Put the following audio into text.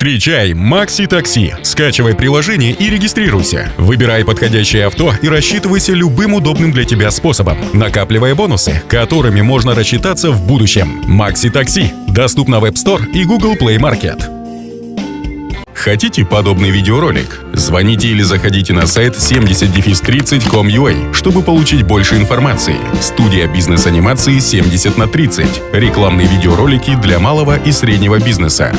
Встречай Макси Такси. Скачивай приложение и регистрируйся. Выбирай подходящее авто и рассчитывайся любым удобным для тебя способом, накапливая бонусы, которыми можно рассчитаться в будущем. Макси Такси. Доступно в App Store и Google Play Market. Хотите подобный видеоролик? Звоните или заходите на сайт 70-30.com.ua, чтобы получить больше информации. Студия бизнес-анимации 70 на 30. Рекламные видеоролики для малого и среднего бизнеса.